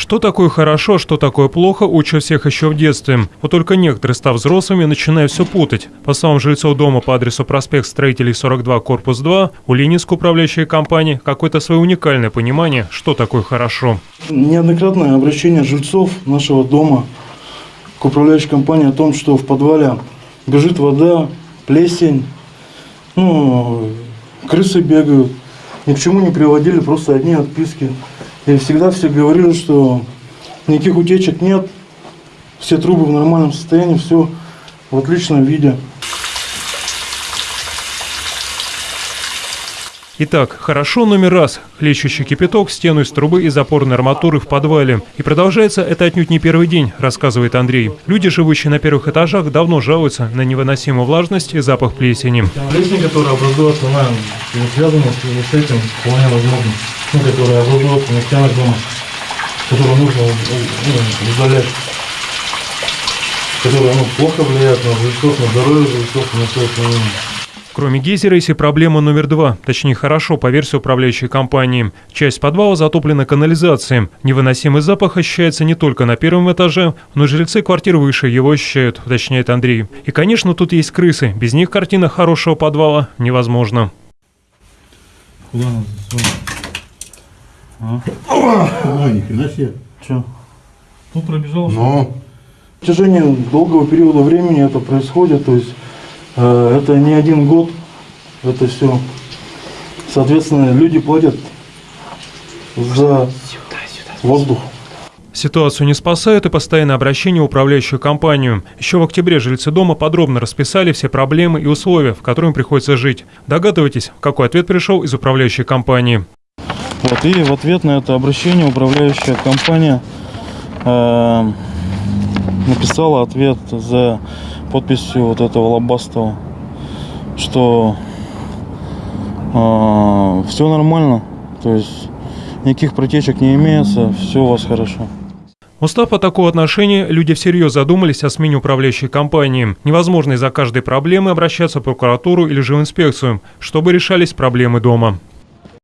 Что такое хорошо, что такое плохо, учат всех еще в детстве. Вот только некоторые, став взрослыми, начинают все путать. По словам жильцов дома по адресу проспект Строителей 42, корпус 2, у Ленинской управляющей компании какое-то свое уникальное понимание, что такое хорошо. Неоднократное обращение жильцов нашего дома к управляющей компании о том, что в подвале бежит вода, плесень, ну, крысы бегают. Ни к чему не приводили, просто одни отписки. И всегда все говорили, что никаких утечек нет, все трубы в нормальном состоянии, все в отличном виде. Итак, хорошо номер раз. Хлещущий кипяток, стену из трубы и запорной арматуры в подвале. И продолжается это отнюдь не первый день, рассказывает Андрей. Люди, живущие на первых этажах, давно жалуются на невыносимую влажность и запах плесени. Плесень, которая образуется, она не связана с, этим вполне возможно. Ну, которая образуется на стенах дома, которую нужно ну, удалять. Которая ну, плохо влияет на жильцов, на здоровье жильцов, на все остальное. Кроме гейзера есть и проблема номер два, точнее хорошо, по версии управляющей компании. Часть подвала затоплена канализацией. Невыносимый запах ощущается не только на первом этаже, но и жильцы квартир выше его ощущают, уточняет Андрей. И, конечно, тут есть крысы. Без них картина хорошего подвала невозможна. Куда надо? А? Ой, ни хрена себе. Че? Тут пробежал? Но В течение долгого периода времени это происходит, то есть это не один год, это все. Соответственно, люди платят за воздух. Ситуацию не спасают и постоянное обращение в управляющую компанию. Еще в октябре жильцы дома подробно расписали все проблемы и условия, в которых им приходится жить. Догадывайтесь, какой ответ пришел из управляющей компании. Вот, и в ответ на это обращение управляющая компания э, написала ответ за подписью вот этого Лобастова, что все нормально, то есть никаких протечек не имеется, все у вас хорошо. Устав от такого отношения, люди всерьез задумались о смене управляющей компании. Невозможно из-за каждой проблемы обращаться в прокуратуру или же в инспекцию, чтобы решались проблемы дома.